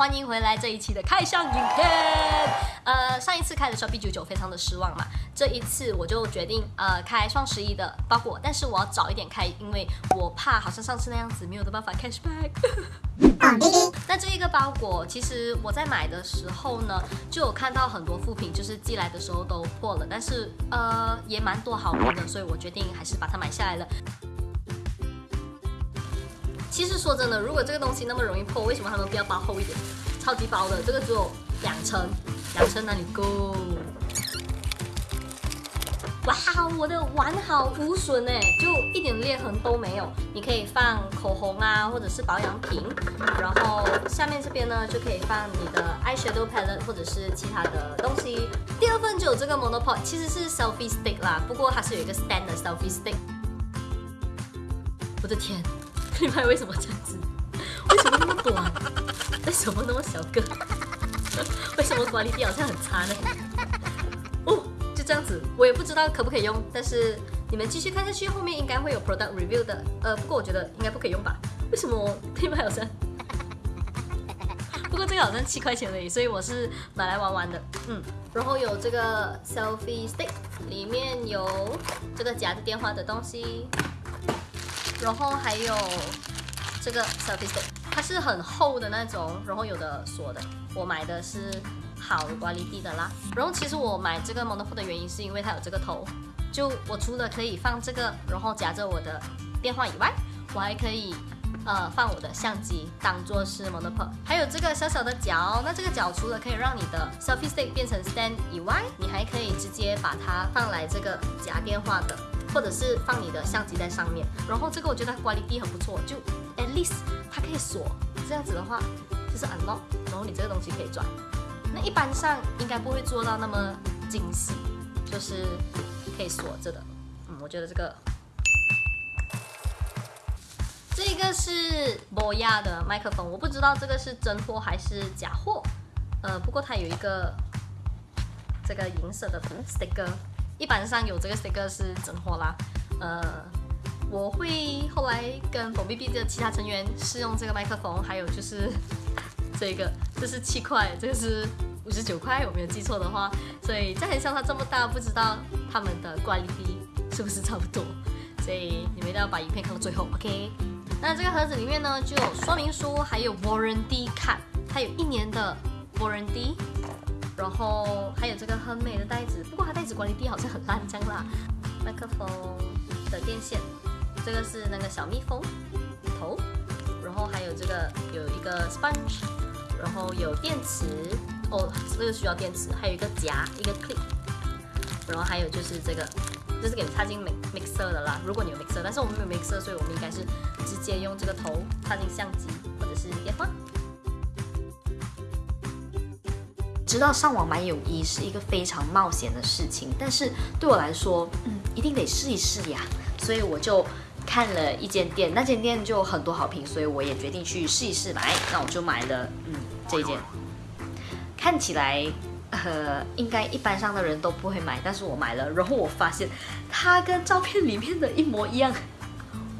欢迎回来这一期的开箱影片。呃，上一次开的时候 B 九九非常的失望嘛，这一次我就决定呃开双十一的包裹，但是我要早一点开，因为我怕好像上次那样子没有的办法 cashback。那这一个包裹，其实我在买的时候呢，就有看到很多副品，就是寄来的时候都破了，但是呃也蛮多好评的，所以我决定还是把它买下来了。其实说真的，如果这个东西那么容易破，为什么他们不要包厚一点？超级薄的，这个只有两层，两层哪里够？哇，我的完好无损哎，就一点裂痕都没有。你可以放口红啊，或者是保养品，然后下面这边呢就可以放你的 eyeshadow palette 或者是其他的东西。第二份就有这个 monopod，其实是 selfie stick 啦，不过它是有一个 stand 的 selfie stick。我的天！品牌为什么这样子？为什么那么短？为什么那么小个？为什么管理力好像很差呢？哦，就这样子，我也不知道可不可以用，但是你们继续看下去，后面应该会有 product review 的。呃，不过我觉得应该不可以用吧？为什么品牌好像？不过这个？好像七块钱而已，所以我是买来玩玩的。嗯，然后有这个？selfie stick，里面有这个？夹着电话的东西。然后还有这个 selfie stick，它是很厚的那种，然后有的锁的。我买的是好的管理地的啦。然后其实我买这个 monopod 的原因是因为它有这个头，就我除了可以放这个，然后夹着我的电话以外，我还可以呃放我的相机当做是 monopod。还有这个小小的角，那这个角除了可以让你的 selfie stick 变成 stand 以外，你还可以直接把它放来这个夹电话的。或者是放你的相机在上面，然后这个我觉得管理地很不错，就 at least 它可以锁，这样子的话就是 unlock，然后你这个东西可以转。那一般上应该不会做到那么精细，就是可以锁着的。嗯，我觉得这个这个是博亚的麦克风，我不知道这个是真货还是假货。呃，不过它有一个这个银色的 sticker。一般上有这个 sticker 是真货啦，呃，我会后来跟宝 B B 的其他成员试用这个麦克风，还有就是这个，这是七块，这个是五十九块，我没有记错的话，所以在很像它这么大，不知道他们的惯例是不是差不多，所以你们一定要把影片看到最后，OK？那这个盒子里面呢，就有说明书，还有 warranty card，它有一年的 warranty。然后还有这个很美的袋子，不过它袋子管理地好像很烂这样啦。麦克风的电线，这个是那个小蜜蜂头，然后还有这个有一个 sponge，然后有电池哦，这个需要电池，还有一个夹一个 clip，然后还有就是这个，这是给你插进 mixer 的啦。如果你有 mixer，但是我们没有 mixer，所以我们应该是直接用这个头插进相机或者是电话。知道上网买泳衣是一个非常冒险的事情，但是对我来说，嗯，一定得试一试呀。所以我就看了一间店，那间店就很多好评，所以我也决定去试一试买。那我就买了，嗯，这一件，看起来，呃，应该一般上的人都不会买，但是我买了，然后我发现它跟照片里面的一模一样，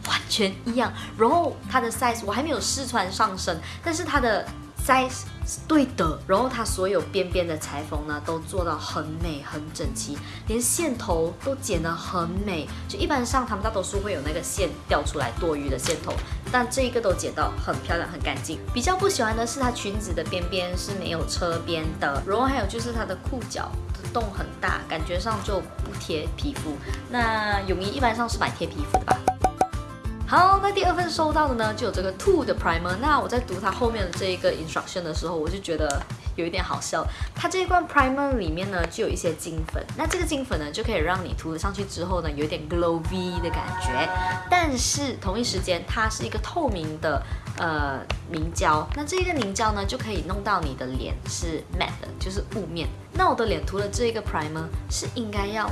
完全一样。然后它的 size 我还没有试穿上身，但是它的。size 对的，然后它所有边边的裁缝呢都做到很美很整齐，连线头都剪得很美。就一般上他们大多数会有那个线掉出来多余的线头，但这一个都剪到很漂亮很干净。比较不喜欢的是它裙子的边边是没有车边的，然后还有就是它的裤脚的洞很大，感觉上就不贴皮肤。那泳衣一般上是蛮贴皮肤的吧？好，那第二份收到的呢，就有这个 Two 的 Primer。那我在读它后面的这一个 instruction 的时候，我就觉得有一点好笑。它这一罐 Primer 里面呢，就有一些金粉。那这个金粉呢，就可以让你涂了上去之后呢，有点 glowy 的感觉。但是同一时间，它是一个透明的呃凝胶。那这个凝胶呢，就可以弄到你的脸是 matte 的，就是雾面。那我的脸涂了这一个 Primer 是应该要。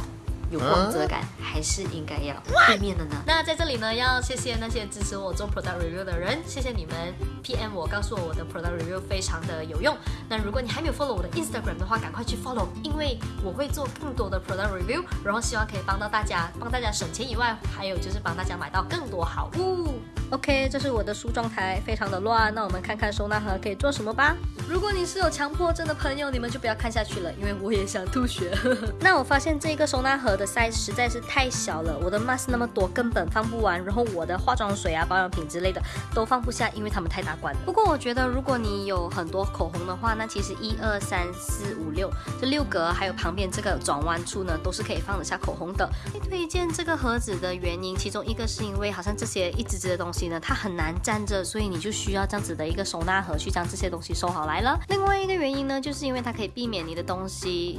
有光泽感还是应该要背面的呢？那在这里呢，要谢谢那些支持我做 product review 的人，谢谢你们 PM 我，告诉我我的 product review 非常的有用。那如果你还没有 follow 我的 Instagram 的话，赶快去 follow，因为我会做更多的 product review，然后希望可以帮到大家，帮大家省钱以外，还有就是帮大家买到更多好物。OK，这是我的梳妆台，非常的乱。那我们看看收纳盒可以做什么吧。如果你是有强迫症的朋友，你们就不要看下去了，因为我也想吐血。那我发现这个收纳盒的 size 实在是太小了，我的 mask 那么多根本放不完，然后我的化妆水啊、保养品之类的都放不下，因为它们太大罐了。不过我觉得如果你有很多口红的话，那其实一二三四五六这六格，还有旁边这个转弯处呢，都是可以放得下口红的。推荐这个盒子的原因，其中一个是因为好像这些一支支的东西它很难站着，所以你就需要这样子的一个收纳盒去将这些东西收好来了。另外一个原因呢，就是因为它可以避免你的东西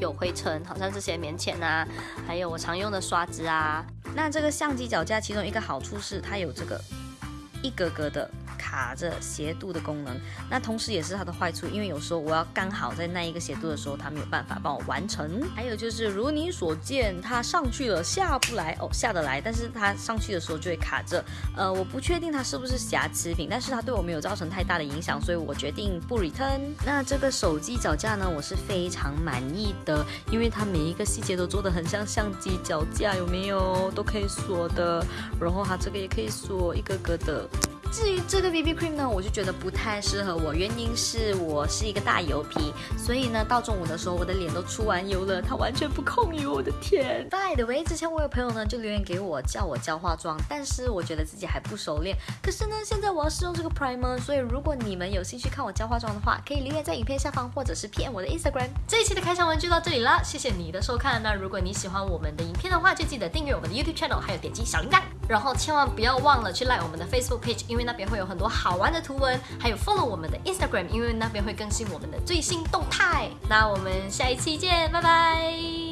有灰尘，好像这些棉签啊，还有我常用的刷子啊。那这个相机脚架其中一个好处是它有这个一格格的。卡着斜度的功能，那同时也是它的坏处，因为有时候我要刚好在那一个斜度的时候，它没有办法帮我完成。还有就是如你所见，它上去了下不来哦，下得来，但是它上去的时候就会卡着。呃，我不确定它是不是瑕疵品，但是它对我没有造成太大的影响，所以我决定不 return。那这个手机脚架呢，我是非常满意的，因为它每一个细节都做的很像相机脚架，有没有？都可以锁的，然后它这个也可以锁一个个的。至于这个 BB cream 呢，我就觉得不太适合我，原因是我是一个大油皮，所以呢，到中午的时候我的脸都出完油了，它完全不控油，我的天！By the way，之前我有朋友呢就留言给我叫我教化妆，但是我觉得自己还不熟练。可是呢，现在我要试用这个 primer，所以如果你们有兴趣看我教化妆的话，可以留言在影片下方，或者是 PM 我的 Instagram。这一期的开箱文就到这里了，谢谢你的收看。那如果你喜欢我们的影片的话，就记得订阅我们的 YouTube channel，还有点击小铃铛，然后千万不要忘了去 like 我们的 Facebook page。因为那边会有很多好玩的图文，还有 follow 我们的 Instagram，因为那边会更新我们的最新动态。那我们下一期见，拜拜。